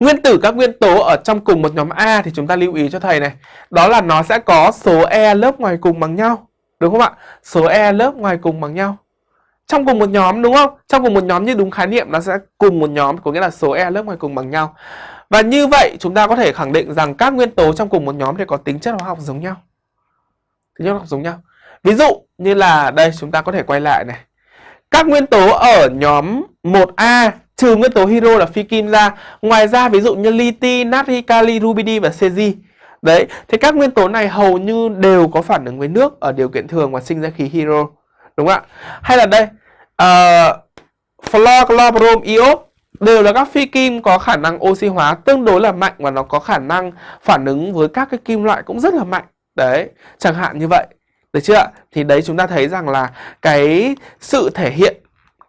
Nguyên tử các nguyên tố ở trong cùng một nhóm A thì chúng ta lưu ý cho thầy này. Đó là nó sẽ có số E lớp ngoài cùng bằng nhau. Đúng không ạ? Số E lớp ngoài cùng bằng nhau. Trong cùng một nhóm, đúng không? Trong cùng một nhóm như đúng khái niệm, nó sẽ cùng một nhóm, có nghĩa là số E lớp ngoài cùng bằng nhau. Và như vậy, chúng ta có thể khẳng định rằng các nguyên tố trong cùng một nhóm thì có tính chất hóa học giống nhau. Tính chất hóa học giống nhau. Ví dụ như là đây, chúng ta có thể quay lại này. Các nguyên tố ở nhóm 1A trừ nguyên tố hydro là phi kim ra, ngoài ra ví dụ như lithium, natri, kali, rubidi và cesi. Đấy, thì các nguyên tố này hầu như đều có phản ứng với nước ở điều kiện thường và sinh ra khí hydro. Đúng không ạ? Hay là đây, ờ, uh, fluor, chlor, brom, iốt đều là các phi kim có khả năng oxy hóa tương đối là mạnh và nó có khả năng phản ứng với các cái kim loại cũng rất là mạnh. Đấy, chẳng hạn như vậy. Được chưa ạ? Thì đấy chúng ta thấy rằng là cái sự thể hiện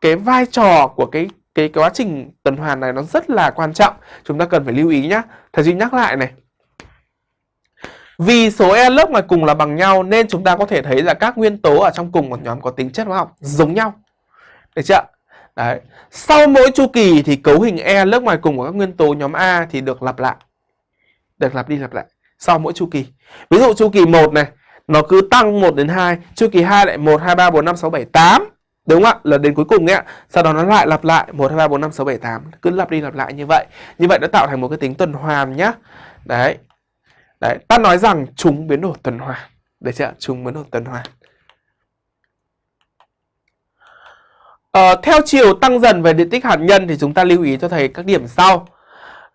cái vai trò của cái cái, cái quá trình tuần hoàn này nó rất là quan trọng. Chúng ta cần phải lưu ý nhá. Thầy Duy nhắc lại này. Vì số e lớp ngoài cùng là bằng nhau nên chúng ta có thể thấy là các nguyên tố ở trong cùng một nhóm có tính chất hóa học giống nhau. Được chưa? Đấy. Sau mỗi chu kỳ thì cấu hình E lớp ngoài cùng của các nguyên tố nhóm A thì được lặp lại. Được lặp đi lặp lại sau mỗi chu kỳ. Ví dụ chu kỳ 1 này, nó cứ tăng 1 đến 2, chu kỳ 2 lại 1 2 3 4 5 6 7 8. Đúng không ạ? Là đến cuối cùng ấy ạ. Sau đó nó lại lặp lại 1 2 3 4 5 6 7 8, cứ lặp đi lặp lại như vậy. Như vậy nó tạo thành một cái tính tuần hoàn nhá. Đấy. Đấy, ta nói rằng chúng biến đổi tuần hoàn. Được chưa? Chúng biến đổi tuần hoàn. Ờ, theo chiều tăng dần về điện tích hạt nhân thì chúng ta lưu ý cho thầy các điểm sau.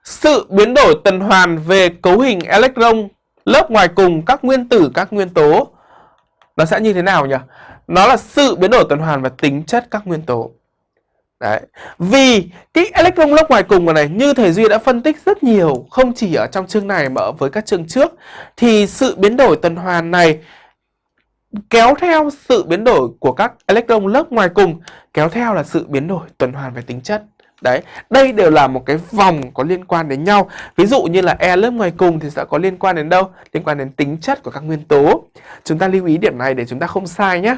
Sự biến đổi tuần hoàn về cấu hình electron lớp ngoài cùng các nguyên tử các nguyên tố nó sẽ như thế nào nhỉ? Nó là sự biến đổi tuần hoàn và tính chất các nguyên tố. Đấy. Vì cái electron lớp ngoài cùng này, như thầy Duy đã phân tích rất nhiều, không chỉ ở trong chương này mà ở với các chương trước, thì sự biến đổi tuần hoàn này kéo theo sự biến đổi của các electron lớp ngoài cùng, kéo theo là sự biến đổi tuần hoàn về tính chất. Đấy, đây đều là một cái vòng có liên quan đến nhau. Ví dụ như là E lớp ngoài cùng thì sẽ có liên quan đến đâu? Liên quan đến tính chất của các nguyên tố. Chúng ta lưu ý điểm này để chúng ta không sai nhé.